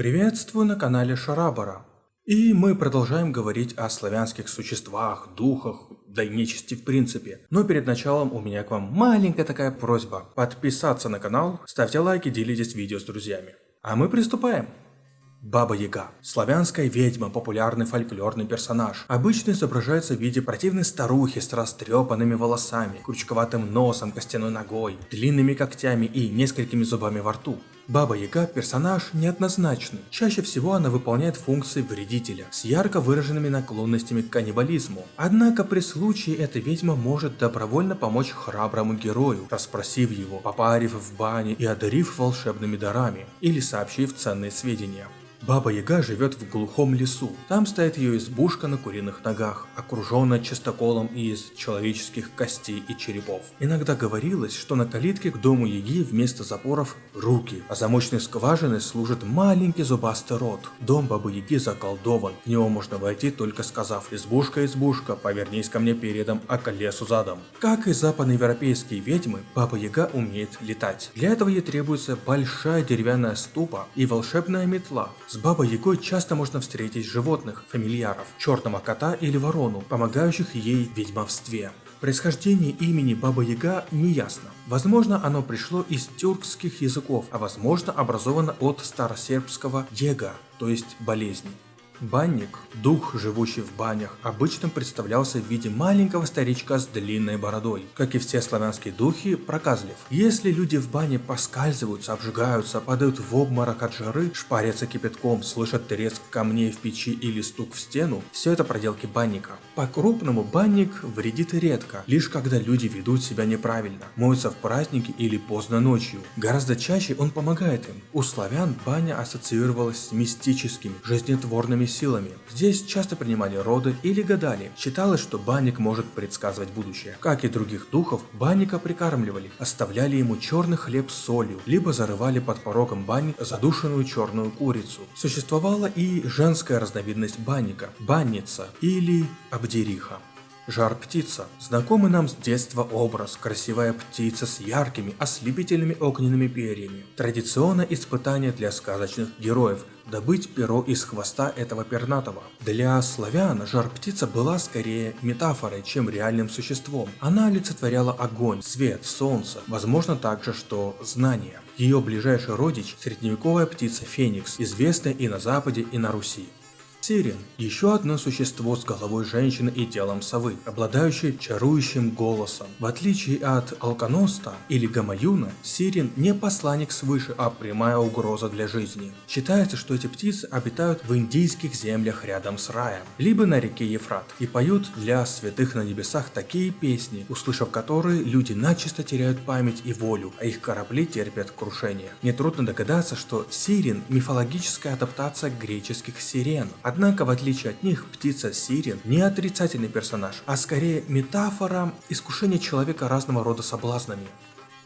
Приветствую на канале Шарабара. И мы продолжаем говорить о славянских существах, духах, да и нечисти в принципе. Но перед началом у меня к вам маленькая такая просьба. Подписаться на канал, ставьте лайки, делитесь видео с друзьями. А мы приступаем. Баба Яга. Славянская ведьма, популярный фольклорный персонаж. Обычно изображается в виде противной старухи с растрепанными волосами, крючковатым носом, костяной ногой, длинными когтями и несколькими зубами во рту. Баба Яга – персонаж неоднозначный. Чаще всего она выполняет функции вредителя, с ярко выраженными наклонностями к каннибализму. Однако при случае эта ведьма может добровольно помочь храброму герою, расспросив его, попарив в бане и одарив волшебными дарами, или сообщив ценные сведения. Баба Яга живет в глухом лесу. Там стоит ее избушка на куриных ногах, окруженная чистоколом из человеческих костей и черепов. Иногда говорилось, что на калитке к дому Яги вместо запоров руки, а замочной скважиной служит маленький зубастый рот. Дом Бабы Яги заколдован, в него можно войти только сказав «Избушка, избушка, повернись ко мне передом, а к лесу задом». Как и западноевропейские ведьмы, Баба Яга умеет летать. Для этого ей требуется большая деревянная ступа и волшебная метла, с Бабой Ягой часто можно встретить животных, фамильяров, черного кота или ворону, помогающих ей в ведьмовстве. Происхождение имени Баба Яга не ясно. Возможно, оно пришло из тюркских языков, а возможно образовано от старосербского «ега», то есть болезни. Банник, дух, живущий в банях, обычно представлялся в виде маленького старичка с длинной бородой. Как и все славянские духи, проказлив. Если люди в бане поскальзываются, обжигаются, падают в обморок от жары, шпарятся кипятком, слышат треск камней в печи или стук в стену, все это проделки банника. По-крупному банник вредит редко, лишь когда люди ведут себя неправильно, моются в праздники или поздно ночью. Гораздо чаще он помогает им. У славян баня ассоциировалась с мистическими, жизнетворными силами. Здесь часто принимали роды или гадали. Считалось, что банник может предсказывать будущее. Как и других духов, банника прикармливали, оставляли ему черный хлеб с солью, либо зарывали под порогом бани задушенную черную курицу. Существовала и женская разновидность банника – банница или абдериха. Жар-птица. Знакомый нам с детства образ, красивая птица с яркими, ослепительными огненными перьями. Традиционное испытание для сказочных героев – добыть перо из хвоста этого пернатого. Для славян жар-птица была скорее метафорой, чем реальным существом. Она олицетворяла огонь, свет, солнце, возможно также, что знание. Ее ближайший родич – средневековая птица Феникс, известная и на Западе, и на Руси. Сирен – еще одно существо с головой женщины и телом совы, обладающее чарующим голосом. В отличие от Алконоста или Гамаюна, Сирен не посланник свыше, а прямая угроза для жизни. Считается, что эти птицы обитают в индийских землях рядом с раем, либо на реке Ефрат, и поют для святых на небесах такие песни, услышав которые люди начисто теряют память и волю, а их корабли терпят крушение. Нетрудно догадаться, что Сирен – мифологическая адаптация греческих сирен, Однако, в отличие от них, птица Сирен не отрицательный персонаж, а скорее метафора искушения человека разного рода соблазнами.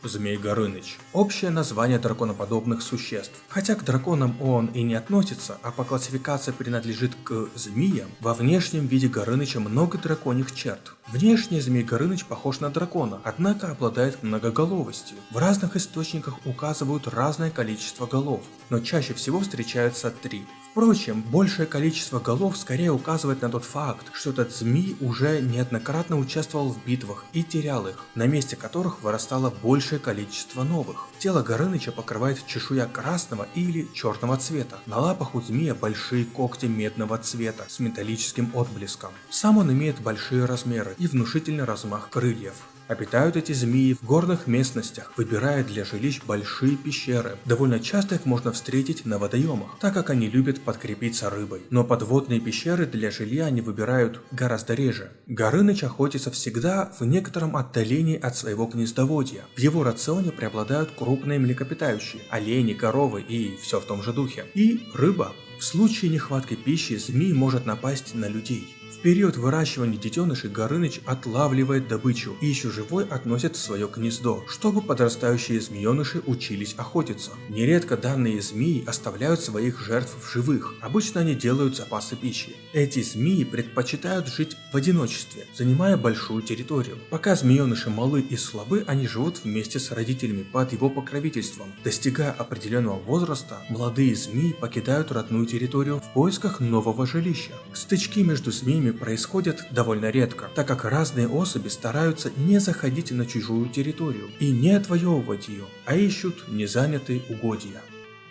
Змей Горыныч. Общее название драконоподобных существ. Хотя к драконам он и не относится, а по классификации принадлежит к змеям, во внешнем виде Горыныча много драконьих черт. Внешне Змей Горыныч похож на дракона, однако обладает многоголовостью. В разных источниках указывают разное количество голов, но чаще всего встречаются три. Впрочем, большее количество голов скорее указывает на тот факт, что этот змей уже неоднократно участвовал в битвах и терял их, на месте которых вырастало большее количество новых. Тело Горыныча покрывает чешуя красного или черного цвета. На лапах у змея большие когти медного цвета с металлическим отблеском. Сам он имеет большие размеры и внушительный размах крыльев. Обитают эти змеи в горных местностях, выбирая для жилищ большие пещеры. Довольно часто их можно встретить на водоемах, так как они любят подкрепиться рыбой. Но подводные пещеры для жилья они выбирают гораздо реже. Горыныч охотится всегда в некотором отдалении от своего гнездоводья. В его рационе преобладают крупные млекопитающие, олени, коровы и все в том же духе. И рыба. В случае нехватки пищи змей может напасть на людей период выращивания детенышей Горыныч отлавливает добычу и еще живой относит в свое гнездо, чтобы подрастающие змееныши учились охотиться. Нередко данные змеи оставляют своих жертв в живых, обычно они делают запасы пищи. Эти змеи предпочитают жить в одиночестве, занимая большую территорию. Пока змееныши малы и слабы, они живут вместе с родителями под его покровительством. Достигая определенного возраста, молодые змеи покидают родную территорию в поисках нового жилища. Стычки между змеями происходят довольно редко, так как разные особи стараются не заходить на чужую территорию и не отвоевывать ее, а ищут незанятые угодья.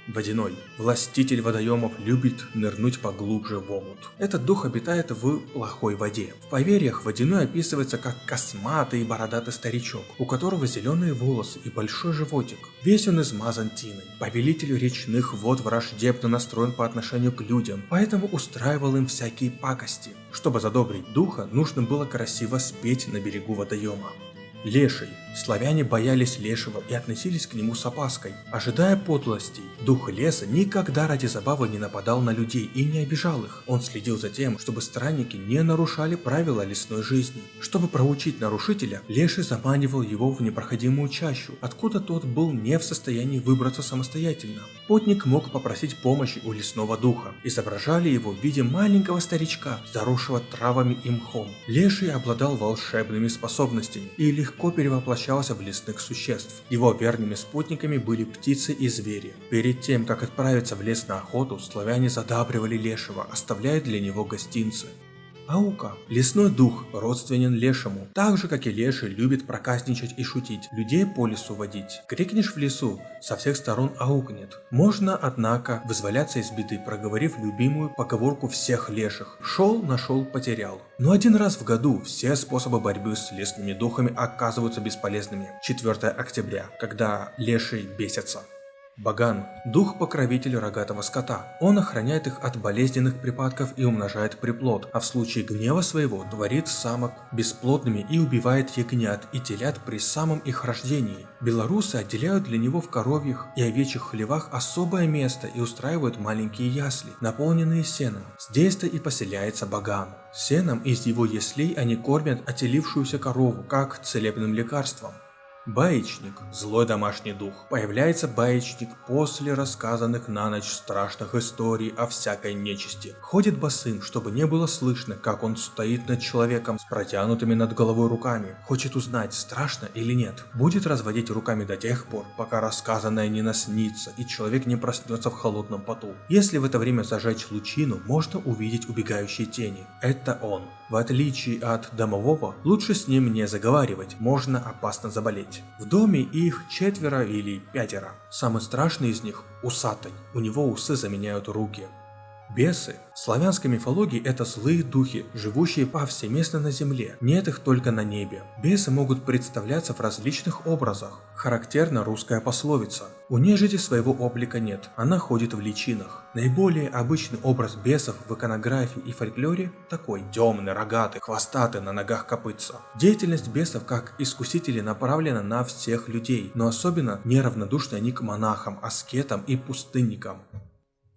Водяной. Властитель водоемов любит нырнуть поглубже в омут. Этот дух обитает в плохой воде. В поверьях Водяной описывается как косматый и бородатый старичок, у которого зеленые волосы и большой животик. Весь он измазан тиной. Повелитель речных вод враждебно настроен по отношению к людям, поэтому устраивал им всякие пакости. Чтобы задобрить духа, нужно было красиво спеть на берегу водоема. Леший. Славяне боялись Лешего и относились к нему с опаской, ожидая подлостей. Дух леса никогда ради забавы не нападал на людей и не обижал их. Он следил за тем, чтобы странники не нарушали правила лесной жизни. Чтобы проучить нарушителя, Леший заманивал его в непроходимую чащу, откуда тот был не в состоянии выбраться самостоятельно. Потник мог попросить помощи у лесного духа. Изображали его в виде маленького старичка, заросшего травами и мхом. Леший обладал волшебными способностями и легко перевоплощался в лесных существ. Его верными спутниками были птицы и звери. Перед тем, как отправиться в лес на охоту, славяне задабривали лешего, оставляя для него гостинцы. Аука. Лесной дух родственен лешему. Так же, как и леший, любит проказничать и шутить, людей по лесу водить. Крикнешь в лесу, со всех сторон аукнет. Можно, однако, вызволяться из беды, проговорив любимую поговорку всех леших. Шел, нашел, потерял. Но один раз в году все способы борьбы с лесными духами оказываются бесполезными. 4 октября, когда леший бесятся. Баган – дух-покровитель рогатого скота. Он охраняет их от болезненных припадков и умножает приплод, а в случае гнева своего творит самок бесплодными и убивает ягнят и телят при самом их рождении. Белорусы отделяют для него в коровьих и овечьих хлевах особое место и устраивают маленькие ясли, наполненные сеном. Здесь-то и поселяется Баган. Сеном из его яслей они кормят отелившуюся корову, как целебным лекарством. Баечник – злой домашний дух. Появляется баечник после рассказанных на ночь страшных историй о всякой нечисти. Ходит босым, чтобы не было слышно, как он стоит над человеком с протянутыми над головой руками. Хочет узнать, страшно или нет. Будет разводить руками до тех пор, пока рассказанное не наснится и человек не проснется в холодном поту. Если в это время зажечь лучину, можно увидеть убегающие тени. Это он. В отличие от домового, лучше с ним не заговаривать, можно опасно заболеть. В доме их четверо или пятеро. Самый страшный из них – усатый, у него усы заменяют руки. Бесы. В славянской мифологии это злые духи, живущие повсеместно на земле, нет их только на небе. Бесы могут представляться в различных образах. Характерна русская пословица «У нежити своего облика нет, она ходит в личинах». Наиболее обычный образ бесов в иконографии и фольклоре такой – темный, рогатый, хвостатый, на ногах копытца. Деятельность бесов как искусителей направлена на всех людей, но особенно неравнодушны они к монахам, аскетам и пустынникам.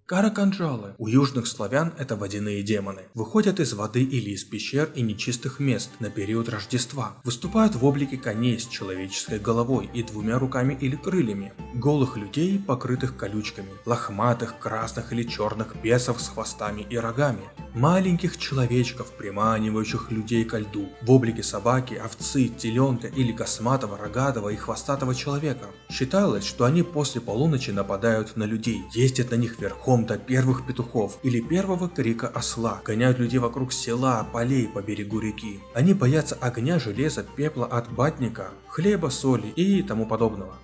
Караканджалы. У южных славян это водяные демоны. Выходят из воды или из пещер и нечистых мест на период Рождества. Выступают в облике коней с человеческой головой и двумя руками или крыльями. Голых людей, покрытых колючками. Лохматых, красных или черных бесов с хвостами и рогами. Маленьких человечков, приманивающих людей ко льду. В облике собаки, овцы, теленка или косматого, рогатого и хвостатого человека. Считалось, что они после полуночи нападают на людей, ездят на них верхом до первых петухов или первого крика осла, гоняют людей вокруг села, полей по берегу реки. Они боятся огня, железа, пепла от батника, хлеба, соли и тому подобного.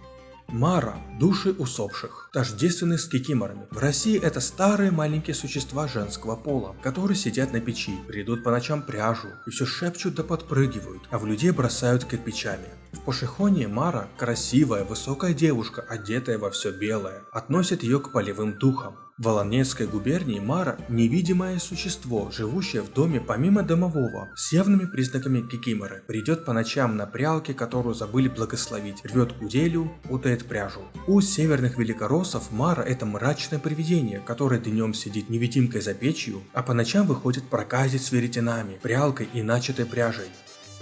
Мара – души усопших, тождественные с кикиморами. В России это старые маленькие существа женского пола, которые сидят на печи, придут по ночам пряжу и все шепчут да подпрыгивают, а в людей бросают кирпичами. В Пошехоне Мара – красивая, высокая девушка, одетая во все белое, относят ее к полевым духам. В Волонецкой губернии Мара – невидимое существо, живущее в доме помимо домового, с явными признаками кикиморы. Придет по ночам на прялке, которую забыли благословить, рвет уделю, путает пряжу. У северных великороссов Мара – это мрачное привидение, которое днем сидит невидимкой за печью, а по ночам выходит проказить с веретенами, прялкой и начатой пряжей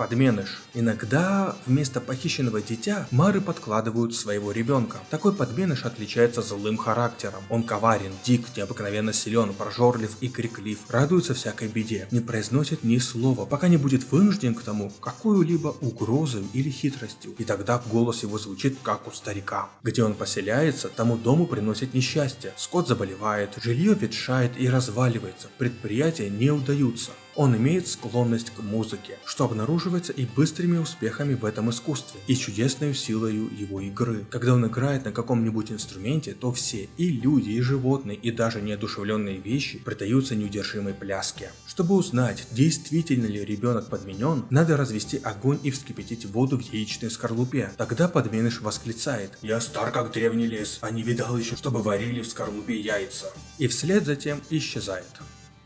подменыш. Иногда вместо похищенного дитя Мары подкладывают своего ребенка. Такой подменыш отличается злым характером. Он коварен, дик, необыкновенно силен, прожорлив и криклив, радуется всякой беде, не произносит ни слова, пока не будет вынужден к тому какую-либо угрозой или хитростью. И тогда голос его звучит как у старика. Где он поселяется, тому дому приносит несчастье. Скот заболевает, жилье ветшает и разваливается, предприятия не удаются. Он имеет склонность к музыке, что обнаруживается и быстрыми успехами в этом искусстве, и чудесной силой его игры. Когда он играет на каком-нибудь инструменте, то все, и люди, и животные, и даже неодушевленные вещи предаются неудержимой пляске. Чтобы узнать, действительно ли ребенок подменен, надо развести огонь и вскипятить воду в яичной скорлупе. Тогда подменыш восклицает «Я стар как древний лес, а не видал еще, чтобы варили в скорлупе яйца». И вслед затем исчезает.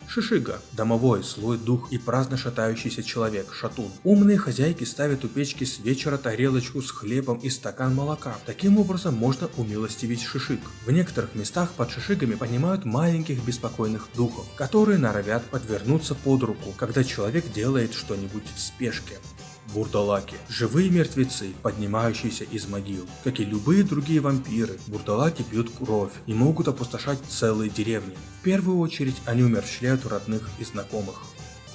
Шишига – домовой, злой дух и праздно шатающийся человек, шатун. Умные хозяйки ставят у печки с вечера тарелочку с хлебом и стакан молока. Таким образом можно умилостивить шишиг. В некоторых местах под шишигами понимают маленьких беспокойных духов, которые норовят подвернуться под руку, когда человек делает что-нибудь в спешке бурдалаки. Живые мертвецы, поднимающиеся из могил. Как и любые другие вампиры, бурдалаки пьют кровь и могут опустошать целые деревни. В первую очередь они умерщвляют родных и знакомых.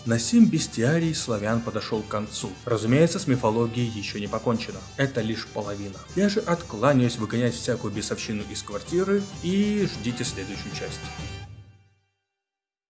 На сим бестиарий славян подошел к концу. Разумеется, с мифологией еще не покончено. Это лишь половина. Я же откланяюсь выгонять всякую бесовщину из квартиры и ждите следующую часть.